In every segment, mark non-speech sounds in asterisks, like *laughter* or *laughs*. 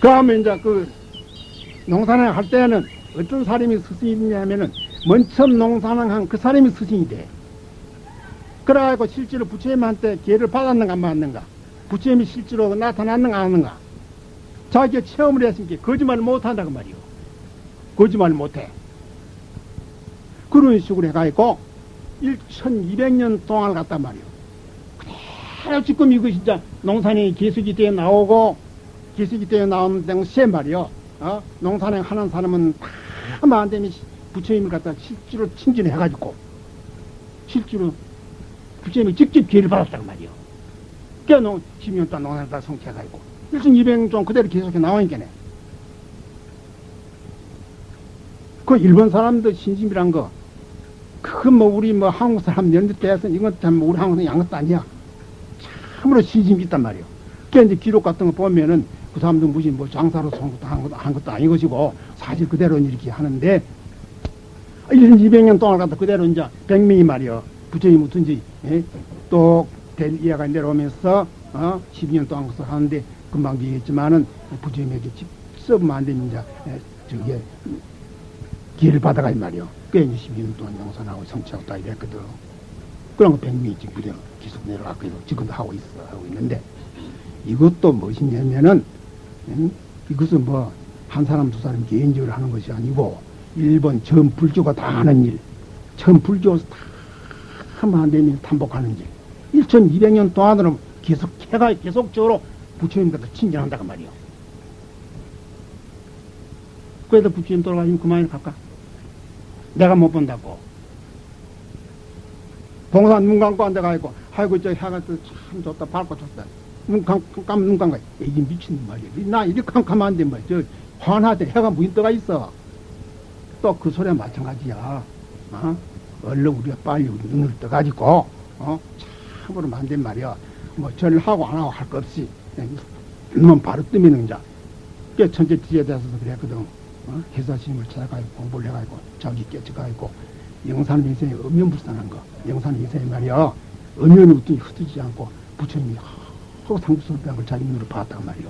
그러면 이제 그 농사를 할 때는 어떤 사람이 스승이냐면은 맨 처음 농사를 한 그 사람이 스승이 돼. 그래가지고 실제로 부처님한테 기회를 받았는가 안 받았는가 부처님이 실제로 나타났는가 안 하는가 자기가 체험을 했으니까 거짓말을 못한다고 말이요. 거짓말을 못해. 그런 식으로 해가지고 1200년 동안을 갔단 말이요. 그대로 지금 이거 진짜 농산이 계속이 되어 나오고 계속이 되어 나오는 당시에 말이요. 어? 농산행 하는 사람은 다 만되면 부처님을 갖다 실제로 친진해가지고 실제로 부처님이 직접 기회를 받았다고 말이요. 농 10년 동안 농산을 다 성취해가지고 1200년 동안 그대로 계속해 나오니까네. 그 일본 사람들 신심이란 거, 그건 뭐 우리 뭐 한국 사람 연대 때에서 이건 참 우리 한국 사람 양것도 아니야. 참으로 신심이 있단 말이요. 그 이제 기록 같은 거 보면은 그 사람들 무슨 뭐 장사로 son 것도 한 것도, 한 것도 아닌 것이고 사실 그대로 이렇게 하는데 1년 200년 동안 갖다 그대로 이제 백명이 말이요. 부처님 무슨지 예? 또될 이해가 내려오면서 어? 12년 동안 그것을 하는데 금방 얘기했지만은 부처님에게 직접 이제 예, 저게 기회를 받아가 이 말이요. 꽤 이제 12년 동안 영산하고 성취하고 다 이랬거든. 그런 거 백명이 지금 그대로 계속 내려가고 지금도 하고 있어 하고 있는데 이것도 무엇이냐면은 음? 이것은 뭐 한 사람 두 사람 개인적으로 하는 것이 아니고 일본 전 불교가 다 하는 일, 전 불교에서 다 하면 안 되면 탄복하는 일. 1200년 동안으로 계속 해가 계속적으로 부처님께서 친전한다고 말이요. 그래도 부처님 돌아가시면 그만이 갈까? 내가 못 본다고. 봉산 눈 감고 앉아가지고, 아이고, 저또참 좋다, 밝고 좋다. 눈 감, 감, 눈 감고, 이게 미친 말이야. 나 이렇게 캄캄한데 뭐, 저, 환하대 해가 무인 떠가 있어. 또 그 소리와 마찬가지야. 어? 얼른 우리가 빨리 우리 눈을 떠가지고, 어? 참으로 만든 말이야. 뭐, 절을 하고 안 하고 할 것 없이, 그냥 눈만 바로 뜨면은 이제, 꽤 천재 지에 대해서도 그랬거든. 어? 회사스님을 찾아가지고 공부를 해가지고, 자기 깨쳐가지고, 영산 인생에 엄연불상한 거. 영산 인생에 말이야. 엄연이 어떤 흩어지지 않고, 부처님이 상주설배한 걸 자기 눈으로 봤단 말이요.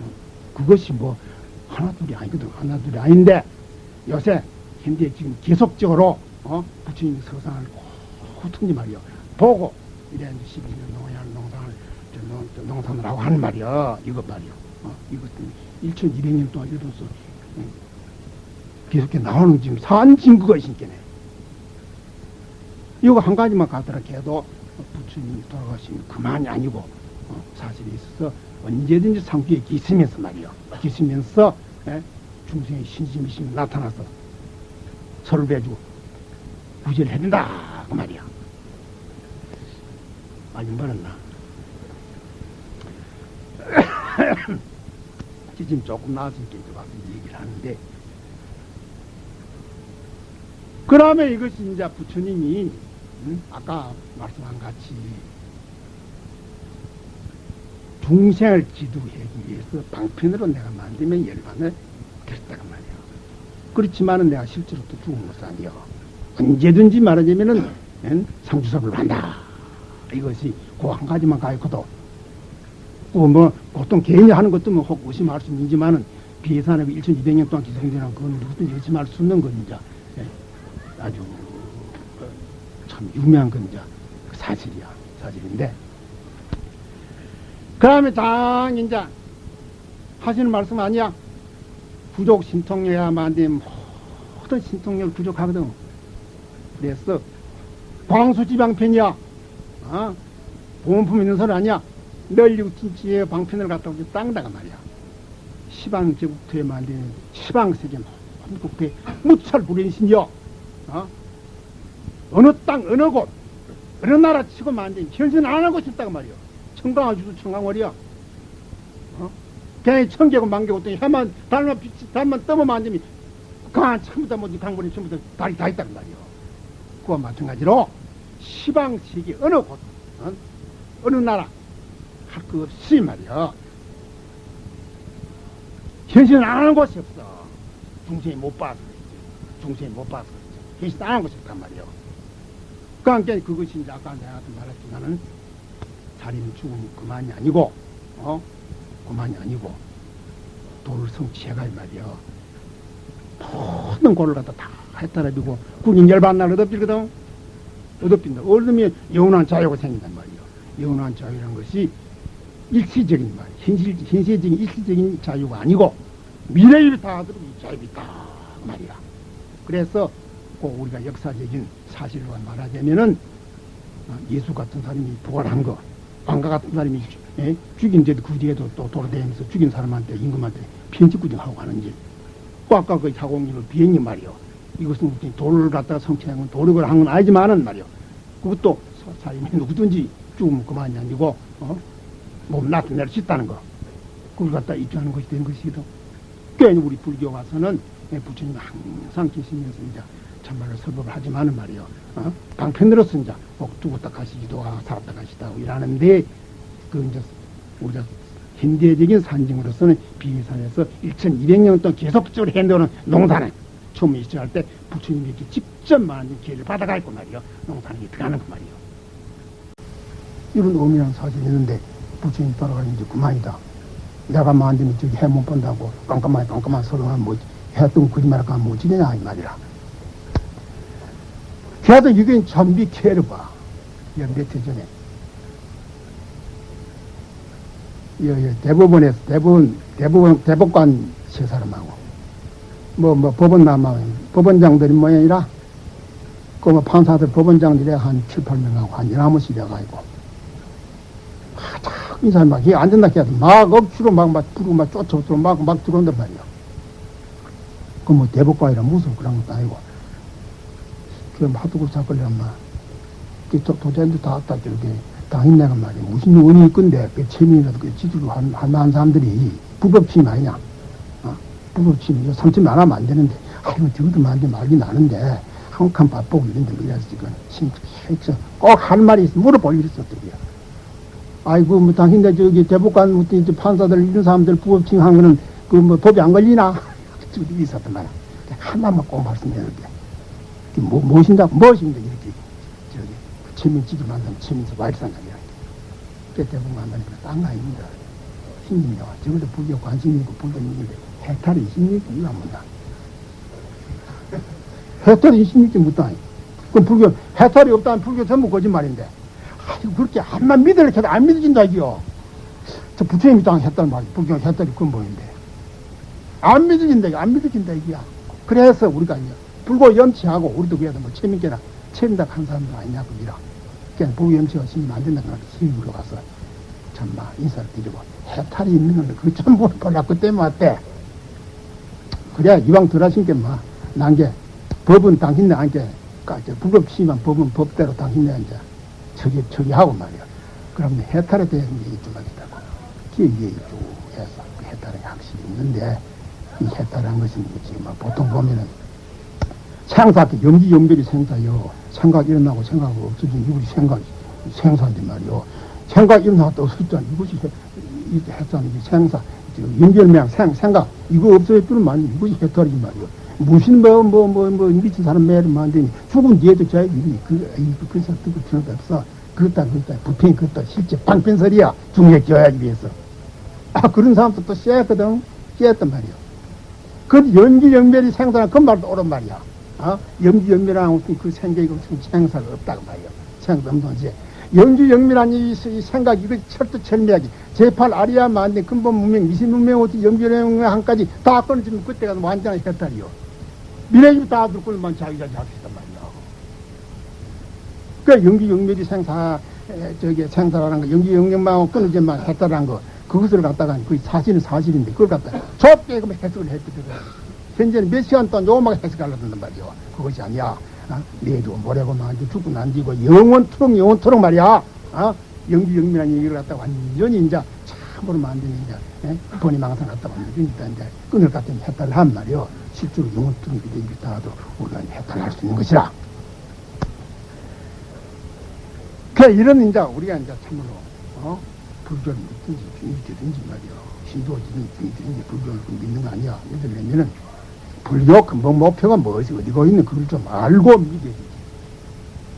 어? 그것이 뭐, 하나둘이 아니거든. 하나둘이 아닌데, 요새, 현재 지금 계속적으로, 어? 부처님이 서상을 호통지 말이요. 보고, 이래 이제 12년 농양 농산을, 농산을 하고 하는 말이요. 이것 말이요. 어? 이것도 1200년 동안 일본서 응? 계속해 나오는 지금 산 증거가 있으니까네. 이거 한 가지만 가더라 해도 부처님이 돌아가시면 그만이 아니고 어? 사실에 있어서 언제든지 상주에 기으면서 말이요. 기으면서 예? 중생의 신심이심 나타나서 서로 배주고 구제를 해야 된다 그 말이야. 많이 멀었나? *coughs* 지금 조금 나았으니까 이제 와서 얘기를 하는데 그러면 이것이 이제 부처님이 응? 아까 말씀한 같이 중생을 지도하기 위해서 방편으로 내가 만들면 열반을 됐다고 말이야. 그렇지만은 내가 실제로 또 죽은 것은 아니요. 언제든지 말하자면은 응? 상주섭을 한다. 이것이 그 한 가지만 가지고도 그 뭐 보통 개인이 하는 것도 뭐 혹 의심할 수 있지만은 비해산하고 1200년 동안 기성되는 그건 누구든지 의심할 수 없는 건 이제 예, 아주 어, 참 유명한 건 이제 그 사실이야 사실인데. 그 다음에 당 이제 하시는 말씀 아니야? 부족 신통력야만 되면 모든 신통력을 부족하거든. 그래서 광수지방편이야. 어? 보험품 있는 소리 아니야 우친지에 방편을 갖다 오지 땅다가 말이야 시방 제국토에 만든 시방 세계 한국배 무찰 불인신이여 어? 어느 땅 어느 곳 어느 나라 치고 만든 현신 안 하고 싶다고 말이야 청강아 주도 청강월이야 어? 걔 청개고 만개고 또 해만 달만 빛이 달만 떠면 만들면 강한 처음부터 뭐지 강물이 처음부터 달이 다 있단 말이야 그와 마찬가지로 시방 세계 어느 곳 어? 어느 나라 할것 없이 말이야 현실은 안 하는 곳이 없어 중생이 못 봐서 그랬지. 중생이 못 봐서 그랬지. 계시 따는 것이었단 말이요. 그러니까 그것이 이제 아까 내가 말했지만은 자리는 죽으면 그만이 아니고, 어? 그만이 아니고, 도를 성취해가 이 말이요. 모든 고를 갖다 다 해탈해주고, 군인 열반 날 얻어지거든. 얻어빈다. 얻으면 영원한 자유가 생긴단 말이요. 영원한 자유라는 것이 일시적인 말, 현실, 현세적인 일시적인 자유가 아니고, 미래를 다 하도록 이 자유가 있다. 그 말이야. 그래서 꼭 우리가 역사적인 사실로 말하자면은, 어, 예수 같은 사람이 부활한 거, 왕가 같은 사람이 예? 죽인 데도 그 뒤에도 또 돌아다니면서 죽인 사람한테, 임금한테 편집구정하고 가는 일. 또 아까 그 자공률 비행기 말이요. 이것은 무슨 돌을 갖다가 성취한 건 도력을 한 건 아니지만은 말이요. 그것도 사람이 누구든지 죽으면 그만이 아니고, 어? 몸 나타낼 수 있다는 거. 그걸 갖다 입증하는 것이 된 것이거든. 그러니까 우리 불교 와서는 예, 부처님이 항상 계시면서 이제 참말로 설법을 하지만은 말이요. 어? 방편으로서 이제 꼭 죽었다 가시기도 하고 살았다 가시다 하고 이러는데 그 이제 우리가 현대적인 산증으로서는 비위산에서 1200년 동안 계속적으로 해놓은 농사는 처음에 시작할 때 부처님이 이렇게 직접 많은 기회를 받아가 있고 말이요. 농사는 이렇게 가는 거 말이요. 이런 의미라는 사실이 있는데 부처님 따라가는 이제 그만이다. 내가 만들면 저기 해못 본다고 깜깜하게 깜깜한 소리만 뭐 했던 거짓말 할까 못 지내냐 이 말이라. 이게 참비 캐를 봐. 몇해 전에. 여, 여, 대법원에서, 대법원, 대법원, 대법관 세 사람하고, 뭐, 뭐, 법원 남아, 법원장들이 모양이라, 그 뭐, 판사들, 법원장들이 한 7, 8명하고, 한 11명씩 이래가지고, 아, 참, 이 사람 막, 이게 안 된다 해도 막 억지로 막, 막, 부르고 막 쫓아오고 막, 막 들어온단 말이야. 그 뭐, 대법관이라 무슨 그런 것도 아니고, 그 하도 그 사건이란 말. 그 도- 도자기도 다 왔다 저렇게. 당인 내가 말이야. 무슨 원인이 있건데 그 체민이라도 그 지주로 한, 한 많은 사람들이. 불법침이 아니냐. 어? 불법침 이거 삼침이 안 하면 안 되는데. 아이고 저것도 말지 말기 나는데. 한칸 밥보고 이런데 이래서 지금. 심해서 꼭할 말이 있어 물어볼 일이 있었더라고요 아이고 뭐 당신네 저기 대법관 뭐 판사들 이런 사람들 불법침 한 거는 그 뭐 법이 안 걸리나 *laughs* 저기 있었단 말이야 하나만 꼭 말씀드렸는데 뭐, 무엇인가, 무엇인가, 이렇게, 저기, 체민지기 만든 체민서 와일상감이라. 그 대부분 만다니까 딴거 아닙니다. 신님이와 저것도 불교 관심이 있고 불교 있는데 해탈이 있습니까? 이거 안 본다. *laughs* 해탈이 있습니까? 묻다. 그럼 불교, 해탈이 없다면 불교 전부 거짓말인데. 아이고, 그렇게 암만 믿으려 해도 안 믿어진다, 이요. 저 부처님이 땅 했단 말이야. 불교 해탈이 근본인데. 안 믿어진다. 안 믿어진다, 이거야. 그래서 우리가 이제 불고 염치하고 우리도 그래도 뭐 체민계나 체민다 한 사람도 아니냐고 이라. 그냥 불고 염치가 신이 안 된다 그러니까 힘이 물어가서 참마 인사를 드리고 해탈이 있는 건그 전부 몰라 그때 왔대. 그래야 이왕 덜 하신 게마 난게 법은 당신네 안게 불법 심한 법은 법대로 당신네 이제 처리 처리하고 말이야. 그러면 해탈에 대한 얘기 좀 하겠다고. 쭉 해서 그 해탈의 확실히 있는데 이 해탈한 것은 뭐지? 뭐 보통 보면은 생사, 염기 염별이 생사요. 생각 일어나고 생각 없어진 이것이 생각, 생사인데 말이요. 생각 일어나도 없었잖아. 이것이 해- 이 했잖아. 이 생사. 연결명, 생, 생각. 이거 없어졌더니 말이 이것이 해탈이지 말이요. 무슨 뭐, 뭐, 뭐, 뭐, 미친 사람 매를 만드니 죽은 뒤에도 자기 일이 그, 이, 그, 필요도 없어. 그렇다, 그렇다. 부패 그렇다. 실제 방편설이야. 중에 끼워야지 위해서. 아, 그런 사람도 또 쎄했거든. 쎄했단 말이요. 그 연기 연멸이 생사는 그 말도 옳은 말이야. 어? 연기 연멸하고 그 생각이 무슨 생사가 없다고 말이야. 생각 없는 거지. 연기 연멸한 이, 이 생각, 이거 철두철미하게. 제8 아리아 만데 근본 문명, 미신 문명, 어떻게 연기 연멸 한까지 다 끊어지면 그때가 완전한 해탈이요. 미래집 다 들고만 자기가 잡히단 말이야. 그 연기 생사, 에, 저기 생사라는 거, 연기 연멸만 끊어지만 해탈한 거, 그것을 갖다가 그 사실은 사실인데 그걸 갖다 좁게 그만 해석을 했거든. 현재는 몇 시간 동안 요만하게 해석하려던 말이요. 그것이 아니야. 어? 내도 모래고 만지 죽고 난지고 영원토록 영원토록 말이야. 어? 영주 영민한 얘기를 갖다 완전히 이제 참으로 만드는 이제 예? 본이 망상 갖다 만드니까 이제 끈을 갖다 해탈을 한 말이요. 실제로 영원토록 그대 있다가도 우리가 해탈할 수 있는 것이라. 그 이런 이제 우리가 이제 참으로 어? 불교를 믿든지 믿든지 말이야. 신도지든 믿든지 불교를 믿는 거 아니야. 믿으려면은 불교 근본 목표가 무엇이 어디고 있는 그걸 좀 알고 믿어야 되지.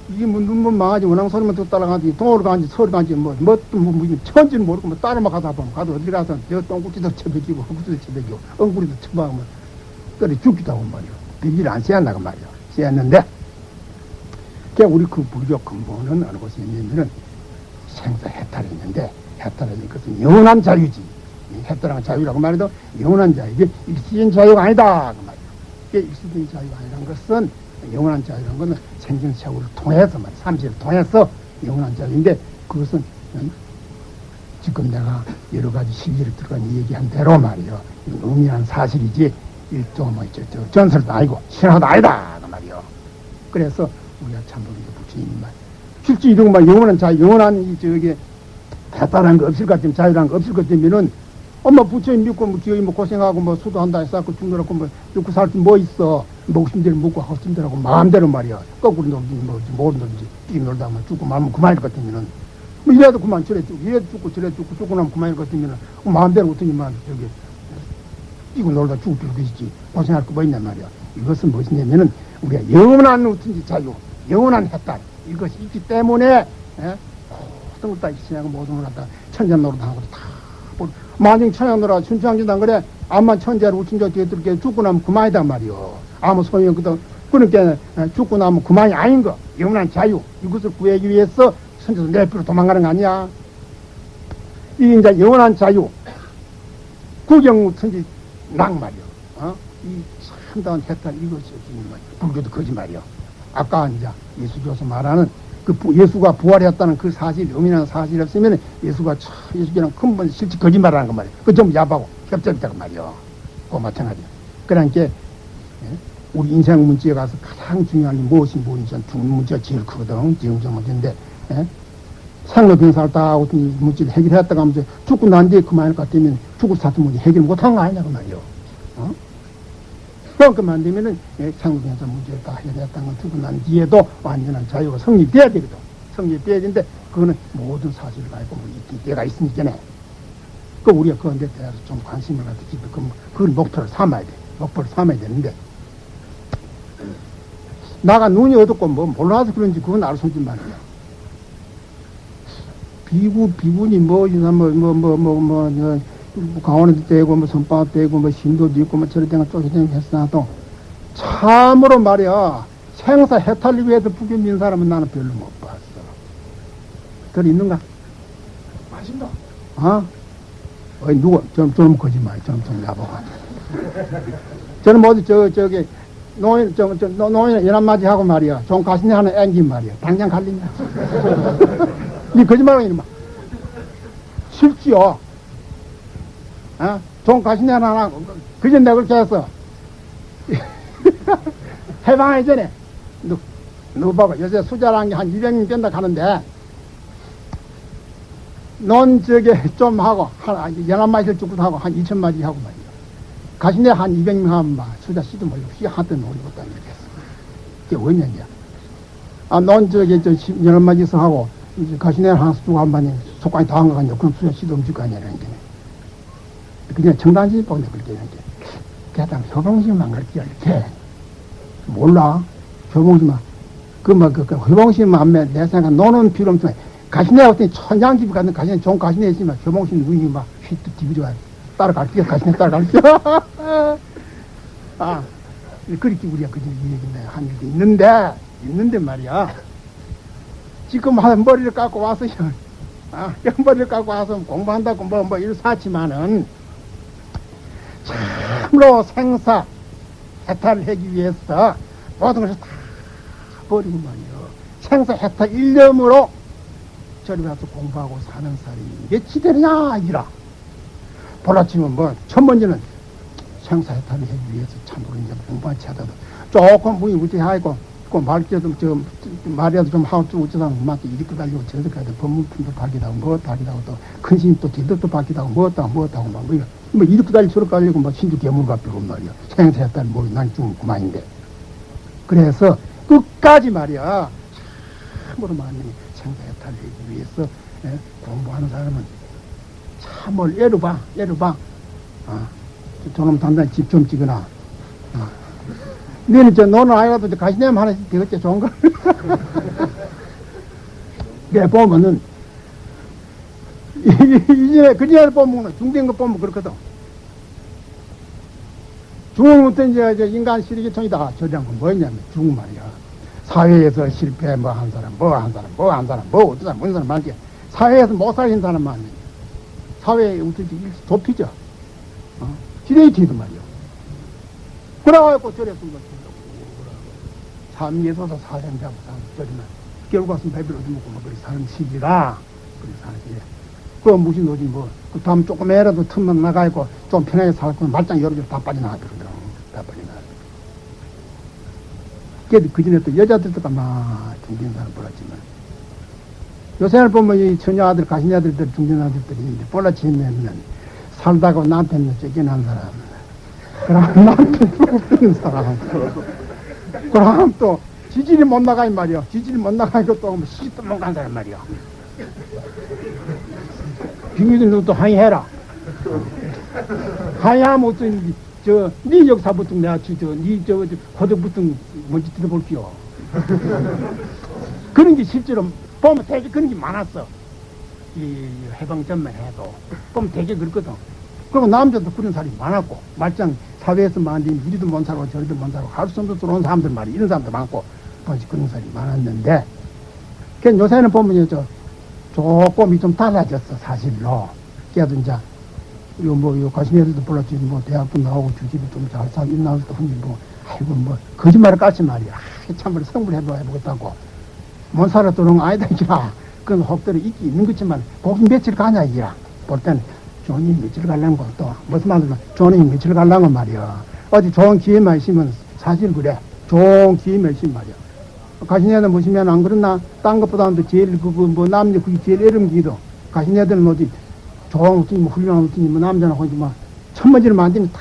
이게 뭐 눈물 망하지 원앙 소리만 듣고 따라가지 동으로 가지 서울 가지 뭐뭐또 뭐, 뭐, 천지는 모르고 뭐 따라만 가다 보면 가도 어디 가서 저 똥구치도 쳐베기고 헛구치도 쳐베기고 엉구리도 쳐박으면 그래 죽기도 하고 말이야. 비질 안 쎄었나가 말이야. 쎄었는데 그 우리 그 불교 근본은 어느 곳에 있냐면은 생사 해탈이 있는데 해탈은 것은 영원한 자유지. 이 해탈한 자유라고 말해도 영원한 자유. 이게 일시적인 자유가 아니다. 그 말이야. 이게 일시적인 자유가 아니란 것은 영원한 자유라는 것은 생전 세월을 통해서 말 삼시를 통해서 영원한 자유인데 그것은 음, 지금 내가 여러 가지 시기를 들어간 얘기한 대로 말이요. 의미한 사실이지 일종 뭐 전설도 아니고 신화도 아니다. 그 말이요. 그래서 우리가 참으로 부처님 말 실제 말 영원한 자유, 영원한 이 저기 대단한 거 없을 것 같으면 자유란 거 없을 것 같으면은 엄마 부처님 믿고 뭐 기어이 뭐 고생하고 뭐 수도한다 해서 죽느라고 뭐 죽고 살지 뭐 있어 목숨대로 묵고 헛짐대로고 마음대로 말이야 거꾸로 놀지 뭐 모르 놀지 뛰 놀다 면 죽고 말면 그만일 것 같으면은 뭐 이래도 그만 저래 죽고 이래도 죽고 저래 죽고 죽고 나면 그만일 것 같으면은 마음대로 어떠니만 저기 뛰고 놀다 죽을 있지. 고생할 거 뭐 있냔 말이야. 이것은 무엇이냐면은 우리가 영원한 어떤지 자유 영원한 해탈 이것이 있기 때문에 예? 모든 걸다 이치하고 모든 걸 갖다 천년 노릇하고 다 만약 천년 노릇 춘추왕진단 그래 암만 천재로 우친자 뒤에 들게 죽고 나면 그만이단 말이요 아무 소용이 없거든 그러니까 죽고 나면 그만이 아닌 거. 영원한 자유. 이것을 구하기 위해서 선제도 내피로 도망가는 거 아니야. 이 이제 영원한 자유. 구경 천지 낭말이요 어? 이 참다운 해탈 이것이 불교도 거짓말이요 아까 이제 예수교서 말하는 그 부, 예수가 부활했다는 그 사실, 영이라는 사실이 없으면 예수가 참, 예수교는 근본 실제 거짓말하는 거 말이야. 그 전부 야바고 협정이다고 말이야. 그거 마찬가지야. 그러니까, 예? 우리 인생 문제에 가서 가장 중요한 게 무엇이 무엇인지 죽는 문제가 제일 크거든. 지금적 문제인데, 예? 생로 병사를 다 어떤 문제를 해결했다가 하면서 죽고 난 뒤에 그만할 것 같으면 죽을 사도 문제 해결 못한 거 아니냐, 그 말이야. 어? 그만큼 안 되면은 상국에서 문제를 다 해결했다는 건 두고 난 뒤에도 완전한 자유가 성립돼야 되거든. 성립돼야 되는데 그거는 모든 사실을 알고 뭐 있긴 때가 있으니까네. 그 우리가 그런데 대해서 좀 관심을 갖다 기도 그 그걸 목표를 삼아야 돼. 목표를 삼아야 되는데 나가 눈이 어둡고 뭐 몰라서 그런지 그건 알수 없지 말이야. 비구 비군이 뭐 이나 뭐 뭐 뭐 뭐뭐 뭐 강원에도 떼고 뭐 선방도 떼고 뭐 신도도 있고 뭐 저런 데가 쪼개져 했어도 참으로 말이야 생사 해탈을 위해서 북에 민 사람은 나는 별로 못 봤어. 들 있는가? 마신다. 어? 어이 누구? 좀, 좀 거짓말, 좀, 좀 야보가. 저는 뭐지, 저, 저기, 노인, 저, 저, 노인 연합 맞이 하고 말이야. 좀 가시네 하는 앵긴 말이야. 당장 갈리냐? 니 거짓말하고 이놈아. 실지요. 어? 좀 가시네 하나, 그전 내가 그렇게 했어. *laughs* 해방하기 전에. 너, 너 봐봐. 요새 수자라는 게 한 200명 된다 하는데, 논 저게 좀 하고 한 열한 마디를 죽고 하고 한 이천 마디 하고 말이야. 가시네 한 이백 명 하면 막 수자 씨도 몰고 씨 노리고 딱 이렇게 했어. 그게 왜냐냐. 아, 논 저게 저 열한 마디서 하고 이제 가시네 하나 주고 한 마디 속까지 다 한거 아니야. 그럼 수자 씨도 움직일 거 아니라는 게. 그냥 청단지 보내 그렇게 이렇게. 게다가 효봉심만 그렇게 이렇게. 몰라. 효봉심만. 그, 뭐, 그, 그, 효봉심만 내 생각 노는 필요 없어. 가시네 어떤 천장집 가는 가시네 좋은 가시네 있으면 교봉신 눈이 막 휘트 뒤로 와요. 따라갈게요. 가시네 따라갈게요. *laughs* 아, 그렇게 우리가 그저 얘기네 한 일도 있는데, 있는데 말이야. 지금 한 머리를 깎고 와서, *laughs* 아, 머리를 깎고 와서 공부한다고 뭐, 뭐, 이런 사지만은, 참으로 생사, 해탈을 하기 위해서 모든 것을 다 버리고 말이요. 생사 해탈 일념으로 저리 가서 공부하고 사는 사람이 몇이 되느냐 이라. 볼라치면 뭐 첫 번째는 생사 해탈을 하기 위해서 참으로 이제 공부한 채다도 조금 무이 무지하고 그 말귀도 좀 말이라도 좀 하고 좀 어쩌다 엄마한테 이렇게 달리고 법문품도 받기도 하고 뭐 달기도 하고 또 큰신 또 뒤덕도 받기도 하고 뭐다 뭐다 하고 막 뭐, 뭐 이렇게 달리고 저렇게 달리고 막 신주 괴물 같고 말이야. 생사해탈 뭐난 좀 그만인데. 그래서 끝까지 말이야. 참으로 많이 하기 위해서 예? 공부하는 사람은 참을 예로 봐, 예로 봐. 어, 저놈 단단히 집좀 찍거나, 어, 너는 저 너는 아니라도 저 가시냄 하나씩 되겠지 좋은 걸. 내 *laughs* 보면은 이제 그전에 보면 중된 거 보면 그렇거든. 중국부터 이제 저 인간 시리계통이다. 저런 건 뭐였냐면 중국 말이야. 사회에서 실패 뭐 한 사람, 뭐 한 사람, 뭐 한 사람, 뭐 어떤 사람, 무슨 사람 말이야. 사회에서 못 살린 사람만 사회에 어떻게 일시 좁히죠. 어? 지레이티도 말이야. 그래갖고 저랬던 거지. 사는 저리만 결국 와서 배비를 얻어먹고 뭐 그리 사는 시기라. 그리 사는 시기 그 무슨 노지 뭐그 다음 조금이라도 틈만 나가 있고 좀 편하게 살고 말짱 여러 개다 빠져나가 그러더라고 다 빠져나가 그래도 그 전에 또 여자들도 막 중진 사람 몰랐지만. 요새는 보면 이 처녀 아들 가신 아들들 중진 아들들이 이제 볼라치면 살다가 남편을 쫓겨난 사람. 그럼 남편 죽는 사람 그럼 또 지질이 못 나가 이 말이야. 지질이 못 나가니까 또 시집도 못간 사람 말이야. 빙의들도 또 항의해라. 항의하면 어떤 저네 역사부터 내가 저네 저 고등부터 뭔지 들어볼게요. *laughs* 그런 게 실제로 보면 되게 그런 게 많았어. 이 해방 전만 해도 보면 되게 그렇거든. 그리고 남자도 그런 사람이 많았고 말짱 사회에서 만든 이리도 못 살고 저리도 못 살고 하루선도 들어온 사람들 말이 이런 사람도 많고. 뭐지 그런 사람이 많았는데. 그 요새는 보면 저 조금이 좀 달라졌어 사실로. 그래도 이제 요뭐요 가신 애들도 불렀지. 뭐 대학도 나오고 주집이 좀잘 살고 나오도 흔히 뭐 아이고 뭐 거짓말을 까지 말이야. 아, 참으로 성불 해봐 해보겠다고. 못 살아 들어온 거 아니다 이라. 그건 혹들이 있기 있는 거지만 거기 며칠 가냐 이라. 볼 때는 존이 며칠 갈라는 것도 무슨 말이면 존이 며칠 갈라는 건 말이야 어디 좋은 기회만 있으면 사실 그래 좋은 기회만 있으면 말이야 가신애들 보시면 안 그렇나 딴 것보다도 제일 그거 뭐 남녀 그게 제일 애름기도 가신애들은 어디 좋은 어떤 뭐 훌륭한 어떤 뭐 남자나 거기 뭐 천머지를 만지면 다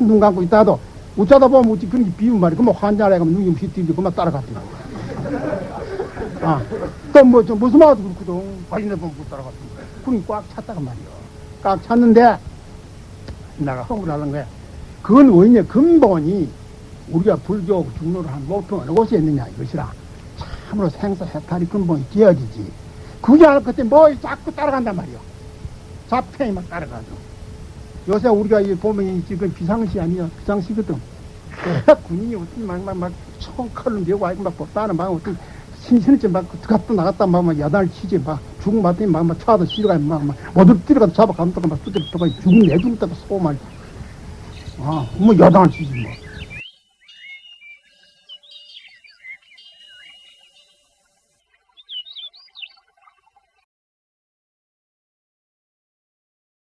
눈 감고 있다도 웃자다 보면 어찌 그런 게 비운 말이야 그뭐 환자라 가면 눈이 휘뜨리고 그만 따라갔대 아, 또 뭐, 저, 무슨 말도 그렇거든. 가신애 보면 못 따라갔대. 그니 꽉 찼다가 말이야. 꽉 찼는데 내가 하는 거야. 그건 뭐냐 근본이 우리가 불교 중로를 한 목표 어느 곳에 있느냐 이것이라 참으로 생사 해탈이 근본이 되어지지. 그게 알 그때 뭐 자꾸 따라간단 말이야. 자폐이 막 따라가죠. 요새 우리가 이 보면 이 지금 비상시 아니야 비상시거든. 그 군인이 어떤 막막막 총칼로 내고 아이고 막 법다는 막 어떤 신신했지 막 갔다 나갔다 막막 야단을 치지 막 죽은 맞더니 막막 차도 실어가 막막 모두 뛰어가서 잡아가면 또막 두드려 또가 죽은 내 때도 쏘고 말이야. 아, 뭐 야단을 치지 뭐.